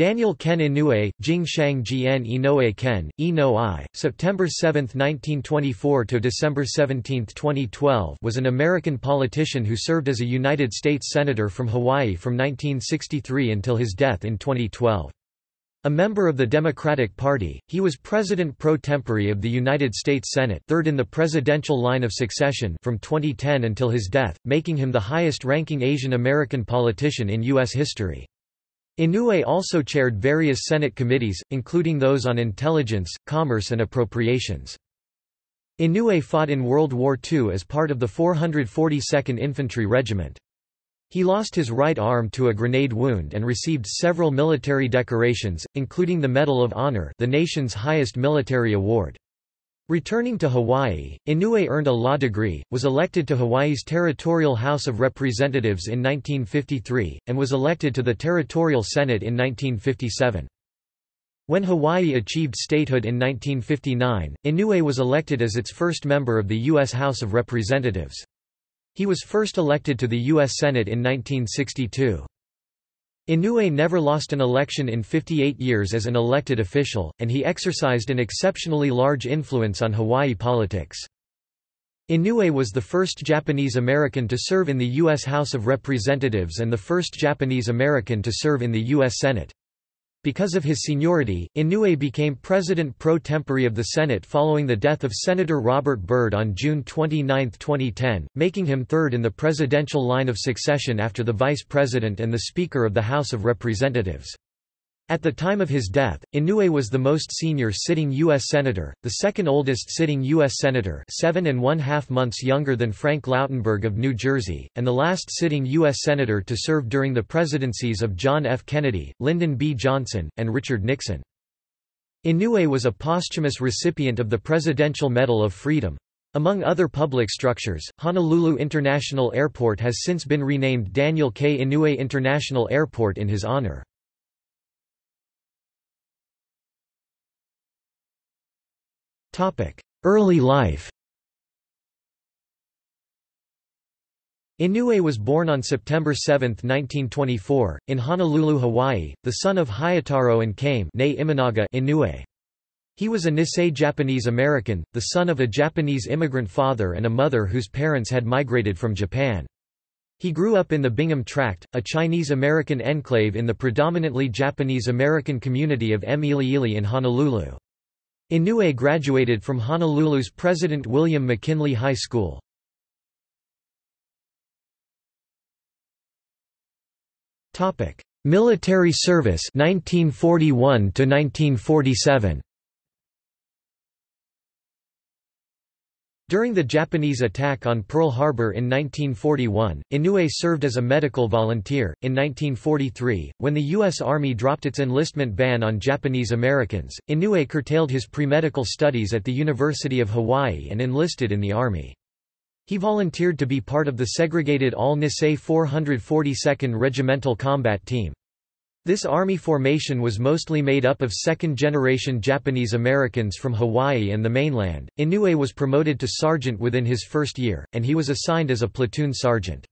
Daniel Ken Inouye, Jingshang Jian Inoue Ken, Ino I, September 7, 1924 to December 17, 2012 was an American politician who served as a United States Senator from Hawaii from 1963 until his death in 2012. A member of the Democratic Party, he was President pro tempore of the United States Senate third in the presidential line of succession from 2010 until his death, making him the highest-ranking Asian American politician in U.S. history. Inouye also chaired various Senate committees, including those on intelligence, commerce and appropriations. Inouye fought in World War II as part of the 442nd Infantry Regiment. He lost his right arm to a grenade wound and received several military decorations, including the Medal of Honor the nation's highest military award. Returning to Hawaii, Inouye earned a law degree, was elected to Hawaii's Territorial House of Representatives in 1953, and was elected to the Territorial Senate in 1957. When Hawaii achieved statehood in 1959, Inouye was elected as its first member of the U.S. House of Representatives. He was first elected to the U.S. Senate in 1962. Inouye never lost an election in 58 years as an elected official, and he exercised an exceptionally large influence on Hawaii politics. Inouye was the first Japanese American to serve in the U.S. House of Representatives and the first Japanese American to serve in the U.S. Senate. Because of his seniority, Inouye became president pro tempore of the Senate following the death of Senator Robert Byrd on June 29, 2010, making him third in the presidential line of succession after the vice president and the Speaker of the House of Representatives. At the time of his death, Inouye was the most senior sitting U.S. Senator, the second oldest sitting U.S. Senator seven and one-half months younger than Frank Lautenberg of New Jersey, and the last sitting U.S. Senator to serve during the presidencies of John F. Kennedy, Lyndon B. Johnson, and Richard Nixon. Inouye was a posthumous recipient of the Presidential Medal of Freedom. Among other public structures, Honolulu International Airport has since been renamed Daniel K. Inouye International Airport in his honor. Early life Inouye was born on September 7, 1924, in Honolulu, Hawaii, the son of Hayataro and Kame Inouye. He was a Nisei Japanese American, the son of a Japanese immigrant father and a mother whose parents had migrated from Japan. He grew up in the Bingham Tract, a Chinese-American enclave in the predominantly Japanese-American community of Emiliili in Honolulu. Inouye graduated from Honolulu's President William McKinley High School. Military service 1941 to 1947 During the Japanese attack on Pearl Harbor in 1941, Inouye served as a medical volunteer. In 1943, when the U.S. Army dropped its enlistment ban on Japanese Americans, Inouye curtailed his pre-medical studies at the University of Hawaii and enlisted in the Army. He volunteered to be part of the segregated All-Nisei 442nd Regimental Combat Team. This army formation was mostly made up of second-generation Japanese Americans from Hawaii and the mainland. Inouye was promoted to sergeant within his first year, and he was assigned as a platoon sergeant.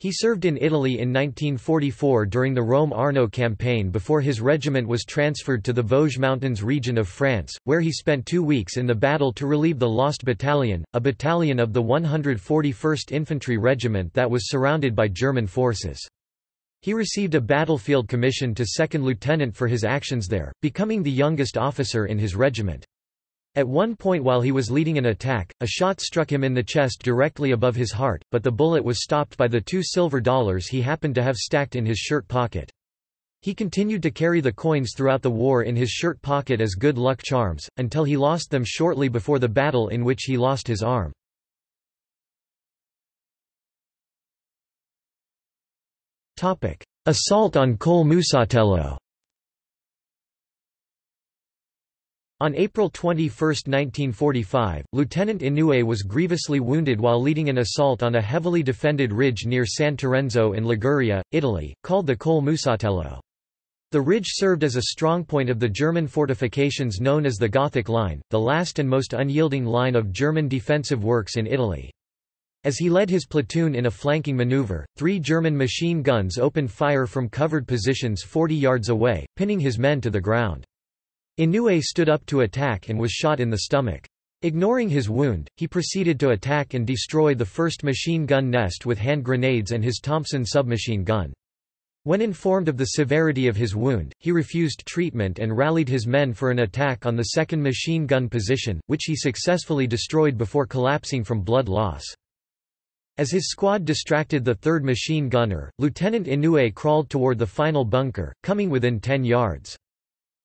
He served in Italy in 1944 during the Rome-Arno campaign before his regiment was transferred to the Vosges Mountains region of France, where he spent two weeks in the battle to relieve the Lost Battalion, a battalion of the 141st Infantry Regiment that was surrounded by German forces. He received a battlefield commission to second lieutenant for his actions there, becoming the youngest officer in his regiment. At one point while he was leading an attack, a shot struck him in the chest directly above his heart, but the bullet was stopped by the two silver dollars he happened to have stacked in his shirt pocket. He continued to carry the coins throughout the war in his shirt pocket as good luck charms, until he lost them shortly before the battle in which he lost his arm. Assault on Col Musatello On April 21, 1945, Lieutenant Inouye was grievously wounded while leading an assault on a heavily defended ridge near San Terenzo in Liguria, Italy, called the Col Musatello. The ridge served as a strongpoint of the German fortifications known as the Gothic Line, the last and most unyielding line of German defensive works in Italy. As he led his platoon in a flanking maneuver, three German machine guns opened fire from covered positions 40 yards away, pinning his men to the ground. Inouye stood up to attack and was shot in the stomach. Ignoring his wound, he proceeded to attack and destroy the first machine gun nest with hand grenades and his Thompson submachine gun. When informed of the severity of his wound, he refused treatment and rallied his men for an attack on the second machine gun position, which he successfully destroyed before collapsing from blood loss. As his squad distracted the third machine gunner, Lieutenant Inouye crawled toward the final bunker, coming within 10 yards.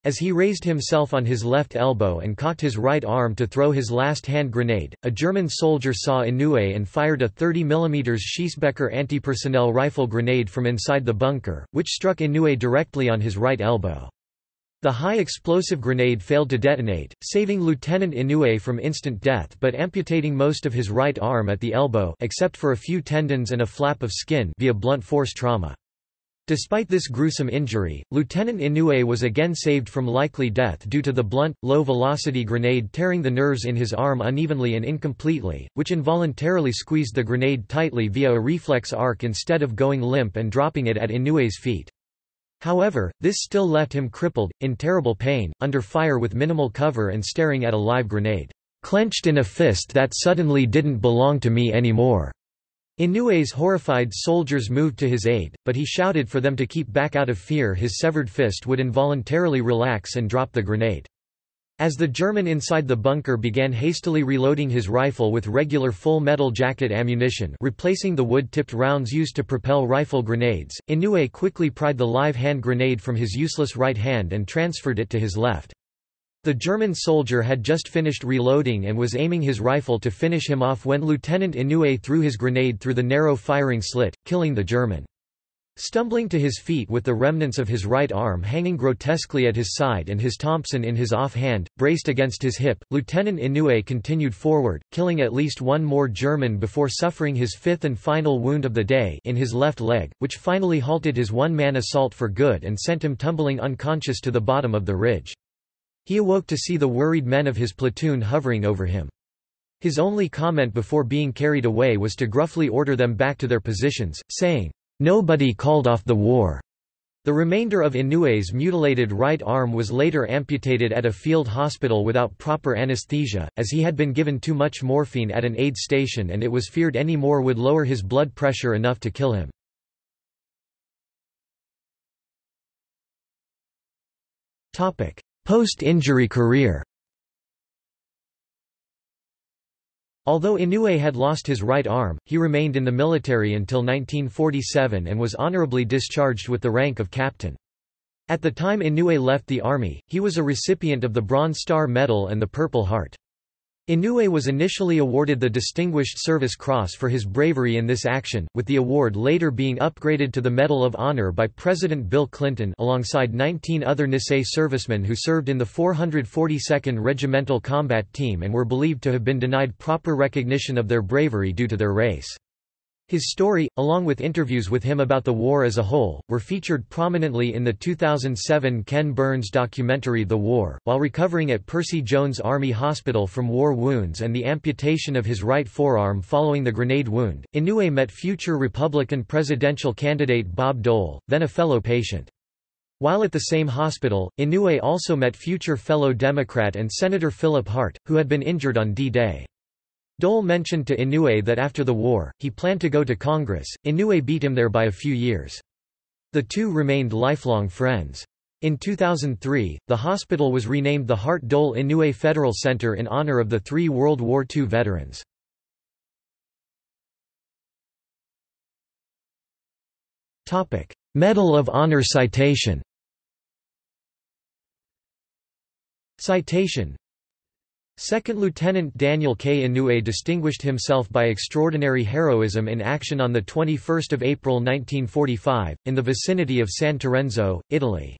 As he raised himself on his left elbow and cocked his right arm to throw his last hand grenade, a German soldier saw Inouye and fired a 30 mm Schiessbecher anti-personnel rifle grenade from inside the bunker, which struck Inouye directly on his right elbow. The high-explosive grenade failed to detonate, saving Lieutenant Inouye from instant death but amputating most of his right arm at the elbow except for a few tendons and a flap of skin via blunt force trauma. Despite this gruesome injury, Lieutenant Inouye was again saved from likely death due to the blunt, low-velocity grenade tearing the nerves in his arm unevenly and incompletely, which involuntarily squeezed the grenade tightly via a reflex arc instead of going limp and dropping it at Inouye's feet. However, this still left him crippled, in terrible pain, under fire with minimal cover and staring at a live grenade, clenched in a fist that suddenly didn't belong to me anymore. Inouye's horrified soldiers moved to his aid, but he shouted for them to keep back out of fear his severed fist would involuntarily relax and drop the grenade. As the German inside the bunker began hastily reloading his rifle with regular full metal jacket ammunition replacing the wood-tipped rounds used to propel rifle grenades, Inouye quickly pried the live hand grenade from his useless right hand and transferred it to his left. The German soldier had just finished reloading and was aiming his rifle to finish him off when Lieutenant Inouye threw his grenade through the narrow firing slit, killing the German. Stumbling to his feet with the remnants of his right arm hanging grotesquely at his side and his Thompson in his off hand, braced against his hip, Lieutenant Inouye continued forward, killing at least one more German before suffering his fifth and final wound of the day in his left leg, which finally halted his one-man assault for good and sent him tumbling unconscious to the bottom of the ridge. He awoke to see the worried men of his platoon hovering over him. His only comment before being carried away was to gruffly order them back to their positions, saying, "'Nobody called off the war.'" The remainder of Inouye's mutilated right arm was later amputated at a field hospital without proper anesthesia, as he had been given too much morphine at an aid station and it was feared any more would lower his blood pressure enough to kill him. Post-injury career Although Inouye had lost his right arm, he remained in the military until 1947 and was honorably discharged with the rank of captain. At the time Inouye left the army, he was a recipient of the Bronze Star Medal and the Purple Heart. Inouye was initially awarded the Distinguished Service Cross for his bravery in this action, with the award later being upgraded to the Medal of Honor by President Bill Clinton alongside 19 other Nisei servicemen who served in the 442nd Regimental Combat Team and were believed to have been denied proper recognition of their bravery due to their race. His story, along with interviews with him about the war as a whole, were featured prominently in the 2007 Ken Burns documentary The War. While recovering at Percy Jones Army Hospital from war wounds and the amputation of his right forearm following the grenade wound, Inouye met future Republican presidential candidate Bob Dole, then a fellow patient. While at the same hospital, Inouye also met future fellow Democrat and Senator Philip Hart, who had been injured on D-Day. Dole mentioned to Inouye that after the war, he planned to go to Congress. Inouye beat him there by a few years. The two remained lifelong friends. In 2003, the hospital was renamed the Hart Dole Inouye Federal Center in honor of the three World War II veterans. Medal of Honor citation Citation Second Lieutenant Daniel K. Inouye distinguished himself by extraordinary heroism in action on 21 April 1945, in the vicinity of San Terenzo, Italy.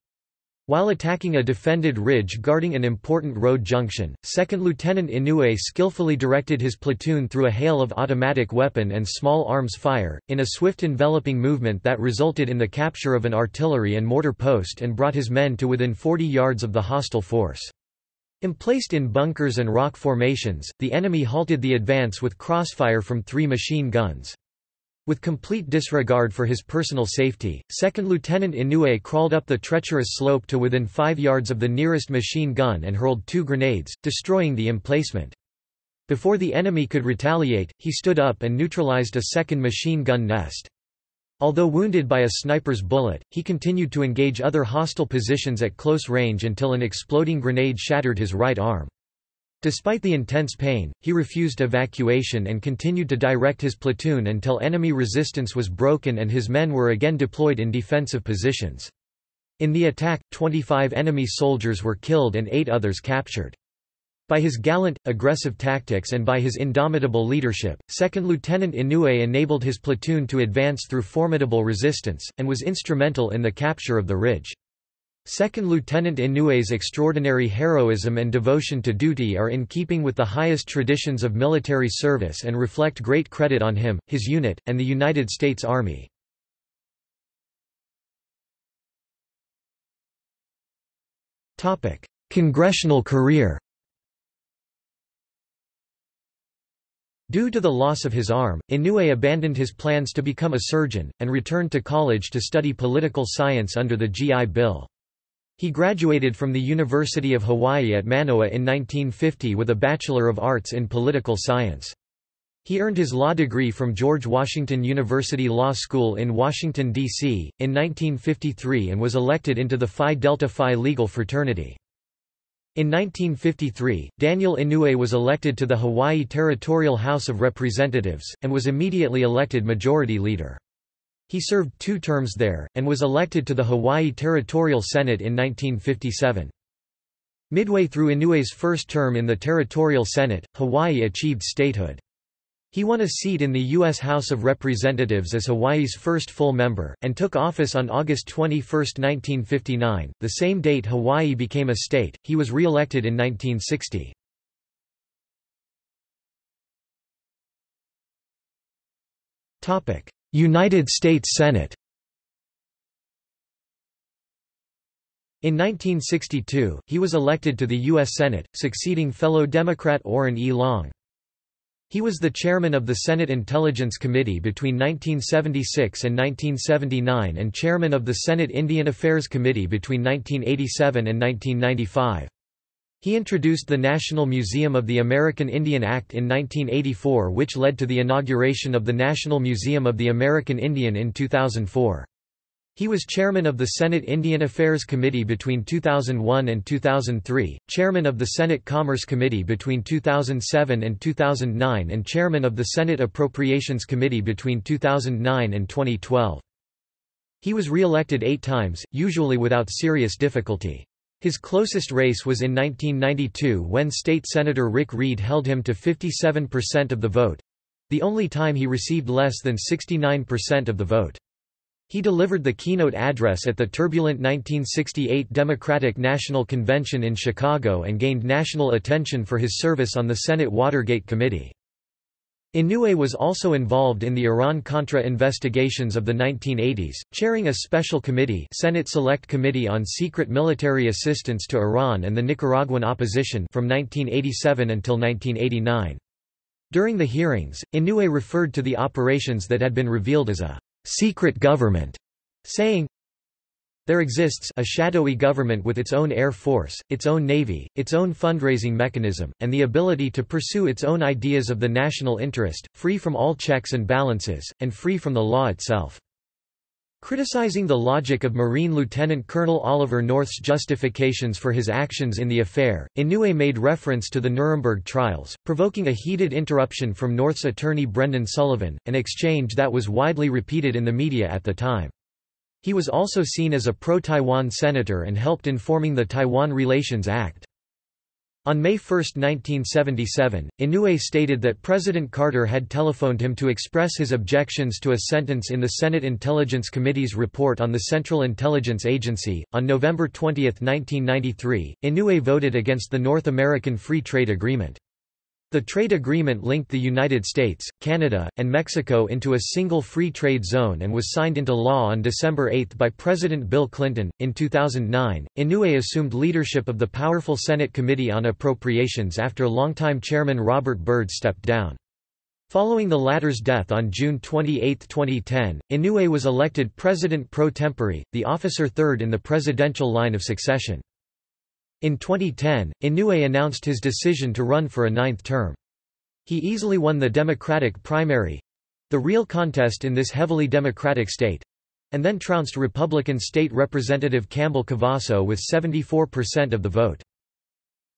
While attacking a defended ridge guarding an important road junction, 2nd Lieutenant Inouye skillfully directed his platoon through a hail of automatic weapon and small arms fire, in a swift enveloping movement that resulted in the capture of an artillery and mortar post and brought his men to within 40 yards of the hostile force. Emplaced in bunkers and rock formations, the enemy halted the advance with crossfire from three machine guns. With complete disregard for his personal safety, 2nd Lieutenant Inouye crawled up the treacherous slope to within five yards of the nearest machine gun and hurled two grenades, destroying the emplacement. Before the enemy could retaliate, he stood up and neutralized a second machine gun nest. Although wounded by a sniper's bullet, he continued to engage other hostile positions at close range until an exploding grenade shattered his right arm. Despite the intense pain, he refused evacuation and continued to direct his platoon until enemy resistance was broken and his men were again deployed in defensive positions. In the attack, 25 enemy soldiers were killed and eight others captured. By his gallant, aggressive tactics and by his indomitable leadership, 2nd Lieutenant Inouye enabled his platoon to advance through formidable resistance, and was instrumental in the capture of the ridge. Second Lieutenant Inouye's extraordinary heroism and devotion to duty are in keeping with the highest traditions of military service and reflect great credit on him, his unit, and the United States Army. Congressional career Due to the loss of his arm, Inouye abandoned his plans to become a surgeon, and returned to college to study political science under the GI Bill. He graduated from the University of Hawaii at Manoa in 1950 with a Bachelor of Arts in Political Science. He earned his law degree from George Washington University Law School in Washington, D.C., in 1953 and was elected into the Phi Delta Phi legal fraternity. In 1953, Daniel Inouye was elected to the Hawaii Territorial House of Representatives, and was immediately elected Majority Leader. He served two terms there, and was elected to the Hawaii Territorial Senate in 1957. Midway through Inouye's first term in the Territorial Senate, Hawaii achieved statehood. He won a seat in the U.S. House of Representatives as Hawaii's first full member, and took office on August 21, 1959, the same date Hawaii became a state. He was re-elected in 1960. United States Senate In 1962, he was elected to the U.S. Senate, succeeding fellow Democrat Oren E. Long. He was the chairman of the Senate Intelligence Committee between 1976 and 1979 and chairman of the Senate Indian Affairs Committee between 1987 and 1995. He introduced the National Museum of the American Indian Act in 1984 which led to the inauguration of the National Museum of the American Indian in 2004. He was chairman of the Senate Indian Affairs Committee between 2001 and 2003, chairman of the Senate Commerce Committee between 2007 and 2009 and chairman of the Senate Appropriations Committee between 2009 and 2012. He was re-elected eight times, usually without serious difficulty. His closest race was in 1992 when State Senator Rick Reed held him to 57% of the vote—the only time he received less than 69% of the vote. He delivered the keynote address at the turbulent 1968 Democratic National Convention in Chicago and gained national attention for his service on the Senate Watergate Committee. Inouye was also involved in the Iran-Contra investigations of the 1980s, chairing a special committee Senate Select Committee on Secret Military Assistance to Iran and the Nicaraguan Opposition from 1987 until 1989. During the hearings, Inouye referred to the operations that had been revealed as a secret government, saying, there exists a shadowy government with its own air force, its own navy, its own fundraising mechanism, and the ability to pursue its own ideas of the national interest, free from all checks and balances, and free from the law itself. Criticizing the logic of Marine Lieutenant Colonel Oliver North's justifications for his actions in the affair, Inouye made reference to the Nuremberg trials, provoking a heated interruption from North's attorney Brendan Sullivan, an exchange that was widely repeated in the media at the time. He was also seen as a pro-Taiwan senator and helped in forming the Taiwan Relations Act. On May 1, 1977, Inouye stated that President Carter had telephoned him to express his objections to a sentence in the Senate Intelligence Committee's report on the Central Intelligence Agency. On November 20, 1993, Inouye voted against the North American Free Trade Agreement. The trade agreement linked the United States, Canada, and Mexico into a single free trade zone and was signed into law on December 8 by President Bill Clinton. In 2009, Inouye assumed leadership of the powerful Senate Committee on Appropriations after longtime chairman Robert Byrd stepped down. Following the latter's death on June 28, 2010, Inouye was elected president pro tempore, the officer third in the presidential line of succession. In 2010, Inouye announced his decision to run for a ninth term. He easily won the Democratic primary—the real contest in this heavily Democratic state—and then trounced Republican State Representative Campbell Cavasso with 74% of the vote.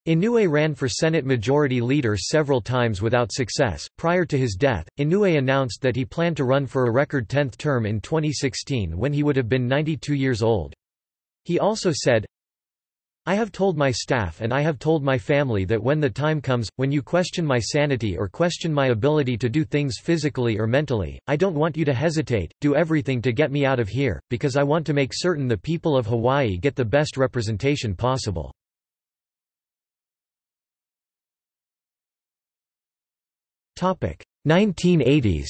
Inouye ran for Senate Majority Leader several times without success. Prior to his death, Inouye announced that he planned to run for a record 10th term in 2016 when he would have been 92 years old. He also said, I have told my staff and I have told my family that when the time comes, when you question my sanity or question my ability to do things physically or mentally, I don't want you to hesitate, do everything to get me out of here, because I want to make certain the people of Hawaii get the best representation possible. Topic 1980s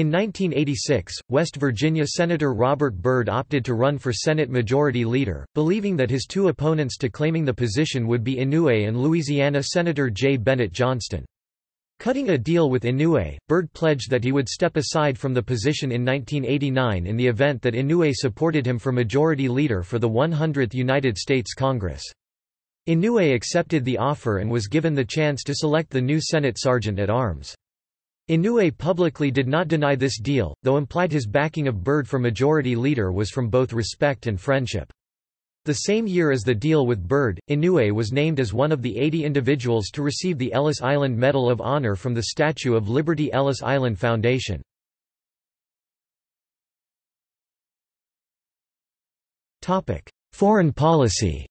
In 1986, West Virginia Senator Robert Byrd opted to run for Senate Majority Leader, believing that his two opponents to claiming the position would be Inouye and Louisiana Senator J. Bennett Johnston. Cutting a deal with Inouye, Byrd pledged that he would step aside from the position in 1989 in the event that Inouye supported him for Majority Leader for the 100th United States Congress. Inouye accepted the offer and was given the chance to select the new Senate Sergeant at Arms. Inouye publicly did not deny this deal, though implied his backing of Byrd for majority leader was from both respect and friendship. The same year as the deal with Byrd, Inouye was named as one of the 80 individuals to receive the Ellis Island Medal of Honor from the Statue of Liberty Ellis Island Foundation. Foreign policy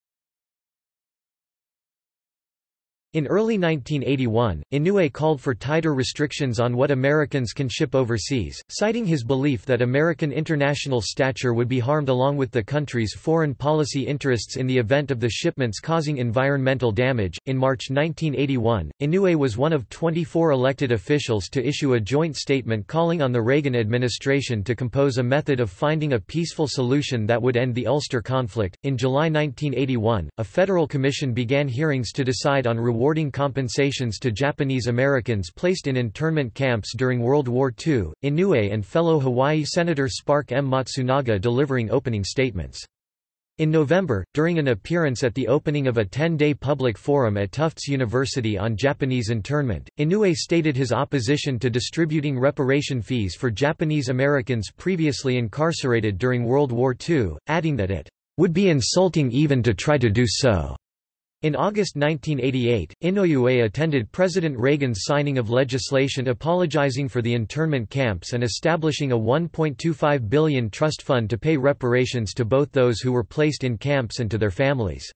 In early 1981, Inouye called for tighter restrictions on what Americans can ship overseas, citing his belief that American international stature would be harmed along with the country's foreign policy interests in the event of the shipments causing environmental damage. In March 1981, Inouye was one of 24 elected officials to issue a joint statement calling on the Reagan administration to compose a method of finding a peaceful solution that would end the Ulster conflict. In July 1981, a federal commission began hearings to decide on awarding compensations to Japanese Americans placed in internment camps during World War II, Inouye and fellow Hawaii Senator Spark M. Matsunaga delivering opening statements. In November, during an appearance at the opening of a 10-day public forum at Tufts University on Japanese internment, Inouye stated his opposition to distributing reparation fees for Japanese Americans previously incarcerated during World War II, adding that it would be insulting even to try to do so. In August 1988, Inouye attended President Reagan's signing of legislation apologizing for the internment camps and establishing a 1.25 billion trust fund to pay reparations to both those who were placed in camps and to their families.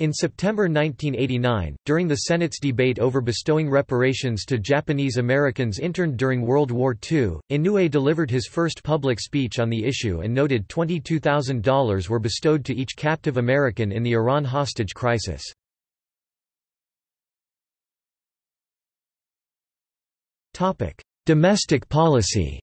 In September 1989, during the Senate's debate over bestowing reparations to Japanese Americans interned during World War II, Inouye delivered his first public speech on the issue and noted $22,000 were bestowed to each captive American in the Iran hostage crisis. Domestic policy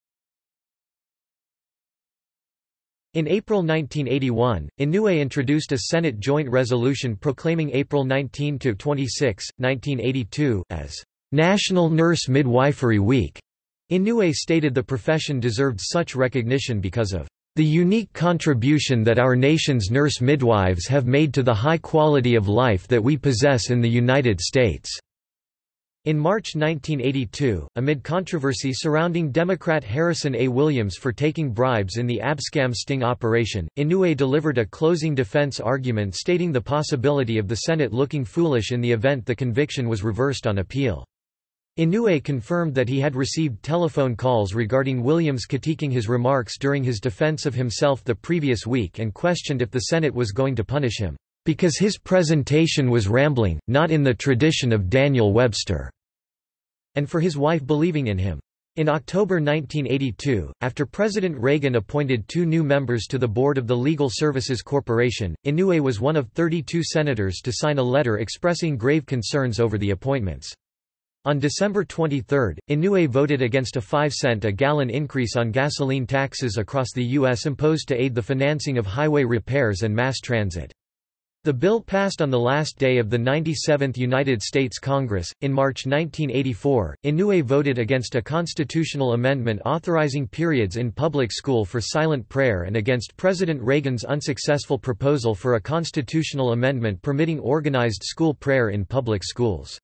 In April 1981, Inouye introduced a Senate joint resolution proclaiming April 19–26, 1982, as National Nurse Midwifery Week. Inouye stated the profession deserved such recognition because of the unique contribution that our nation's nurse midwives have made to the high quality of life that we possess in the United States. In March 1982, amid controversy surrounding Democrat Harrison A. Williams for taking bribes in the Abscam sting operation, Inouye delivered a closing defense argument stating the possibility of the Senate looking foolish in the event the conviction was reversed on appeal. Inouye confirmed that he had received telephone calls regarding Williams critiquing his remarks during his defense of himself the previous week and questioned if the Senate was going to punish him. Because his presentation was rambling, not in the tradition of Daniel Webster, and for his wife believing in him. In October 1982, after President Reagan appointed two new members to the board of the Legal Services Corporation, Inouye was one of 32 senators to sign a letter expressing grave concerns over the appointments. On December 23, Inouye voted against a 5 cent a gallon increase on gasoline taxes across the U.S. imposed to aid the financing of highway repairs and mass transit. The bill passed on the last day of the 97th United States Congress. In March 1984, Inouye voted against a constitutional amendment authorizing periods in public school for silent prayer and against President Reagan's unsuccessful proposal for a constitutional amendment permitting organized school prayer in public schools.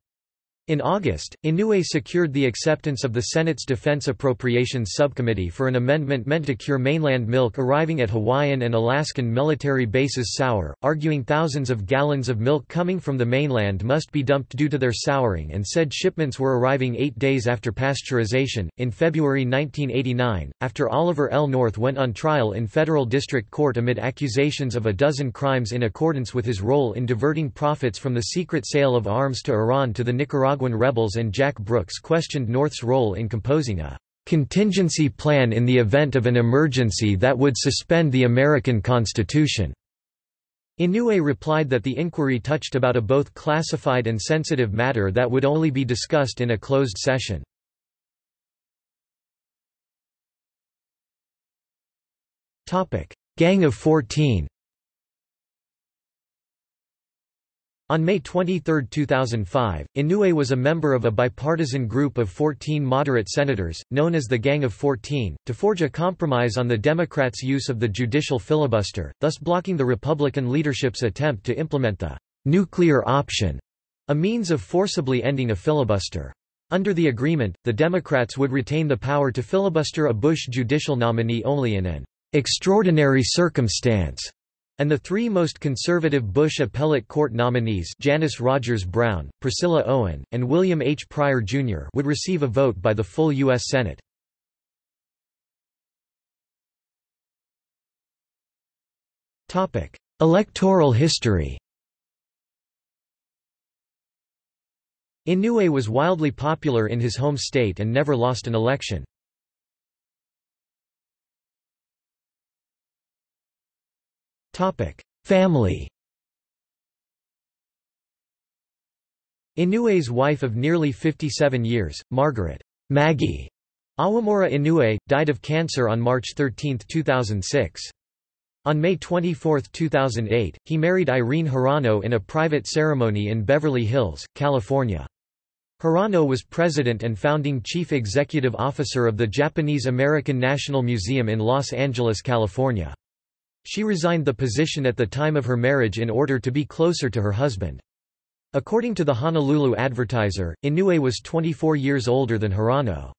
In August, Inouye secured the acceptance of the Senate's Defense Appropriations Subcommittee for an amendment meant to cure mainland milk arriving at Hawaiian and Alaskan military bases sour, arguing thousands of gallons of milk coming from the mainland must be dumped due to their souring and said shipments were arriving eight days after pasteurization. In February 1989, after Oliver L. North went on trial in federal district court amid accusations of a dozen crimes in accordance with his role in diverting profits from the secret sale of arms to Iran to the Nicaraguan Nicaraguan rebels and Jack Brooks questioned North's role in composing a contingency plan in the event of an emergency that would suspend the American Constitution. Inouye replied that the inquiry touched about a both classified and sensitive matter that would only be discussed in a closed session. Gang of 14 On May 23, 2005, Inouye was a member of a bipartisan group of 14 moderate senators, known as the Gang of 14, to forge a compromise on the Democrats' use of the judicial filibuster, thus blocking the Republican leadership's attempt to implement the nuclear option, a means of forcibly ending a filibuster. Under the agreement, the Democrats would retain the power to filibuster a Bush judicial nominee only in an extraordinary circumstance and the three most conservative Bush appellate court nominees Janice Rogers Brown, Priscilla Owen, and William H. Pryor, Jr. would receive a vote by the full U.S. Senate. Electoral history Inouye was wildly popular in his home state and never lost an election. Family Inouye's wife of nearly 57 years, Margaret Maggie Awamura Inouye, died of cancer on March 13, 2006. On May 24, 2008, he married Irene Hirano in a private ceremony in Beverly Hills, California. Hirano was president and founding chief executive officer of the Japanese American National Museum in Los Angeles, California. She resigned the position at the time of her marriage in order to be closer to her husband. According to the Honolulu Advertiser, Inouye was 24 years older than Hirano.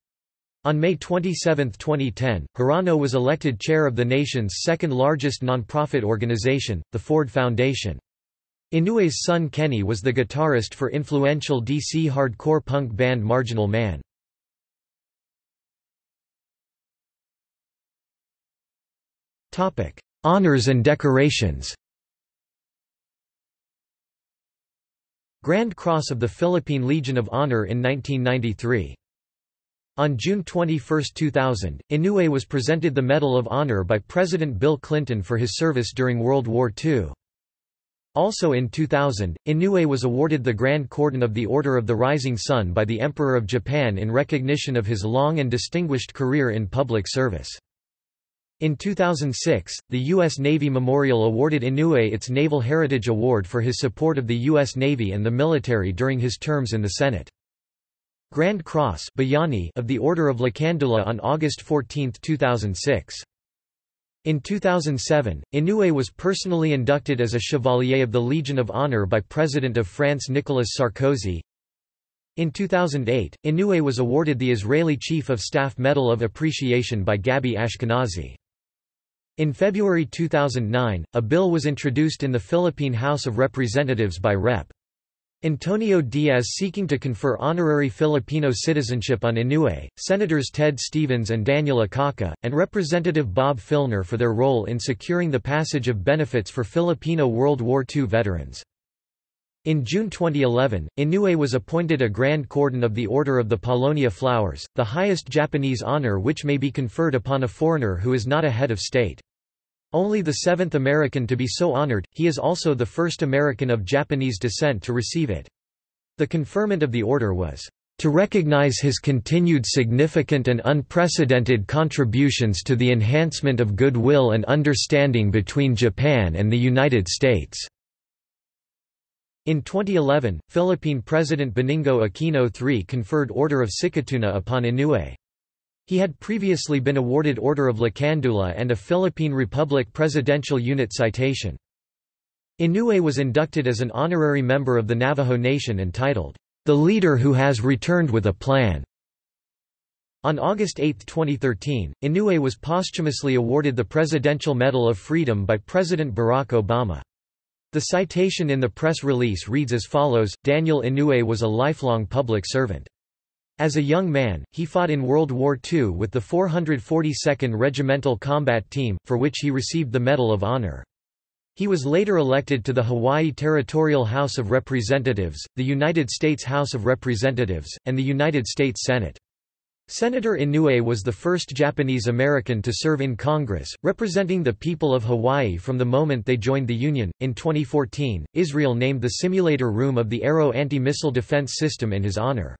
On May 27, 2010, Hirano was elected chair of the nation's second largest nonprofit organization, the Ford Foundation. Inouye's son Kenny was the guitarist for influential DC hardcore punk band Marginal Man. Topic: Honors and decorations Grand Cross of the Philippine Legion of Honor in 1993. On June 21, 2000, Inouye was presented the Medal of Honor by President Bill Clinton for his service during World War II. Also in 2000, Inouye was awarded the Grand Cordon of the Order of the Rising Sun by the Emperor of Japan in recognition of his long and distinguished career in public service. In 2006, the U.S. Navy Memorial awarded Inouye its Naval Heritage Award for his support of the U.S. Navy and the military during his terms in the Senate. Grand Cross of the Order of Lakandula on August 14, 2006. In 2007, Inouye was personally inducted as a Chevalier of the Legion of Honor by President of France Nicolas Sarkozy. In 2008, Inouye was awarded the Israeli Chief of Staff Medal of Appreciation by Gabi Ashkenazi. In February 2009, a bill was introduced in the Philippine House of Representatives by Rep. Antonio Diaz seeking to confer honorary Filipino citizenship on Inouye, Senators Ted Stevens and Daniel Akaka, and Representative Bob Filner for their role in securing the passage of benefits for Filipino World War II veterans. In June 2011, Inouye was appointed a Grand Cordon of the Order of the Paulownia Flowers, the highest Japanese honor which may be conferred upon a foreigner who is not a head of state. Only the seventh American to be so honored, he is also the first American of Japanese descent to receive it. The conferment of the order was, "...to recognize his continued significant and unprecedented contributions to the enhancement of goodwill and understanding between Japan and the United States." In 2011, Philippine President Benigno Aquino III conferred Order of Sikatuna upon Inouye. He had previously been awarded Order of Lakandula and a Philippine Republic Presidential Unit Citation. Inouye was inducted as an honorary member of the Navajo Nation entitled, "...the leader who has returned with a plan." On August 8, 2013, Inouye was posthumously awarded the Presidential Medal of Freedom by President Barack Obama. The citation in the press release reads as follows, Daniel Inouye was a lifelong public servant. As a young man, he fought in World War II with the 442nd Regimental Combat Team, for which he received the Medal of Honor. He was later elected to the Hawaii Territorial House of Representatives, the United States House of Representatives, and the United States Senate. Senator Inouye was the first Japanese American to serve in Congress, representing the people of Hawaii from the moment they joined the Union. In 2014, Israel named the simulator room of the Arrow anti-missile defense system in his honor.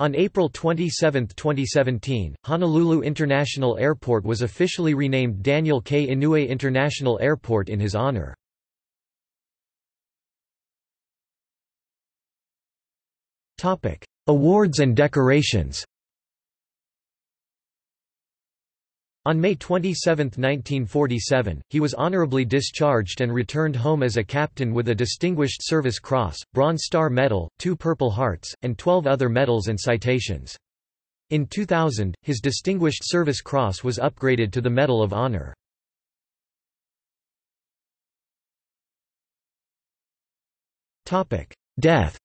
On April 27, 2017, Honolulu International Airport was officially renamed Daniel K. Inouye International Airport in his honor. Awards and decorations On May 27, 1947, he was honorably discharged and returned home as a captain with a Distinguished Service Cross, Bronze Star Medal, two Purple Hearts, and 12 other medals and citations. In 2000, his Distinguished Service Cross was upgraded to the Medal of Honor. Death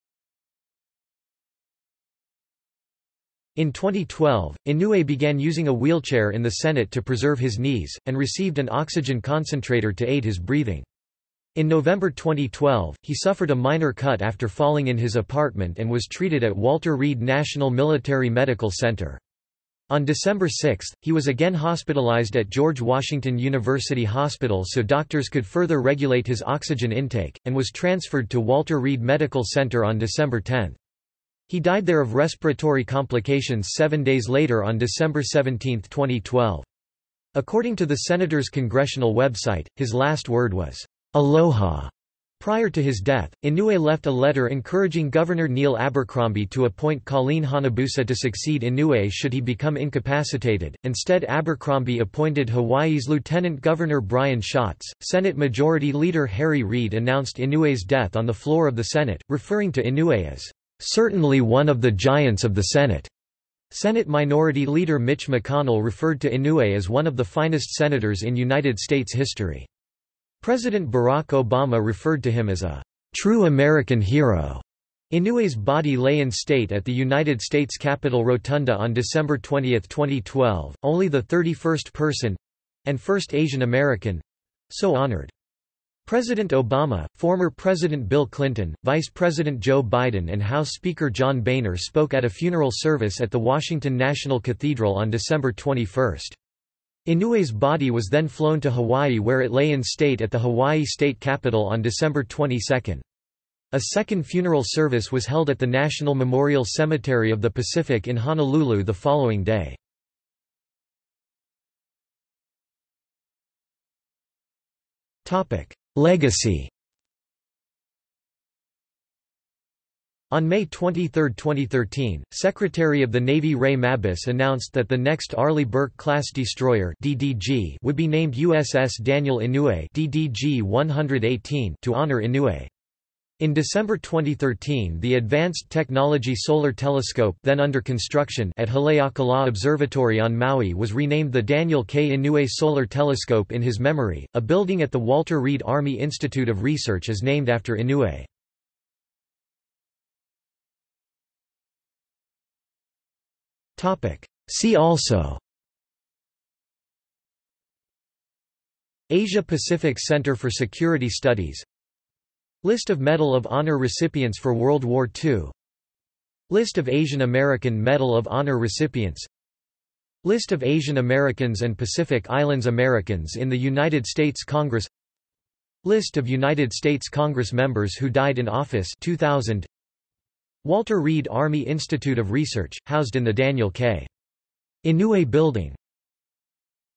In 2012, Inouye began using a wheelchair in the Senate to preserve his knees, and received an oxygen concentrator to aid his breathing. In November 2012, he suffered a minor cut after falling in his apartment and was treated at Walter Reed National Military Medical Center. On December 6, he was again hospitalized at George Washington University Hospital so doctors could further regulate his oxygen intake, and was transferred to Walter Reed Medical Center on December 10. He died there of respiratory complications seven days later on December 17, 2012. According to the senator's congressional website, his last word was, Aloha. Prior to his death, Inouye left a letter encouraging Governor Neil Abercrombie to appoint Colleen Hanabusa to succeed Inouye should he become incapacitated. Instead, Abercrombie appointed Hawaii's Lieutenant Governor Brian Schatz. Senate Majority Leader Harry Reid announced Inouye's death on the floor of the Senate, referring to Inouye as certainly one of the giants of the Senate. Senate Minority Leader Mitch McConnell referred to Inouye as one of the finest senators in United States history. President Barack Obama referred to him as a true American hero. Inouye's body lay in state at the United States Capitol Rotunda on December 20, 2012, only the 31st person—and first Asian American—so honored. President Obama, former President Bill Clinton, Vice President Joe Biden and House Speaker John Boehner spoke at a funeral service at the Washington National Cathedral on December 21. Inouye's body was then flown to Hawaii where it lay in state at the Hawaii State Capitol on December 22. A second funeral service was held at the National Memorial Cemetery of the Pacific in Honolulu the following day. Topic: Legacy On May 23, 2013, Secretary of the Navy Ray Mabus announced that the next Arleigh Burke-class destroyer (DDG) would be named USS Daniel Inouye (DDG-118) to honor Inouye. In December 2013 the Advanced Technology Solar Telescope then under construction at Haleakala Observatory on Maui was renamed the Daniel K. Inouye Solar Telescope in his memory. A building at the Walter Reed Army Institute of Research is named after Inouye. See also Asia Pacific Center for Security Studies List of Medal of Honor recipients for World War II List of Asian American Medal of Honor recipients. List of Asian Americans and Pacific Islands Americans in the United States Congress. List of United States Congress members who died in office 2000 Walter Reed Army Institute of Research, housed in the Daniel K. Inouye Building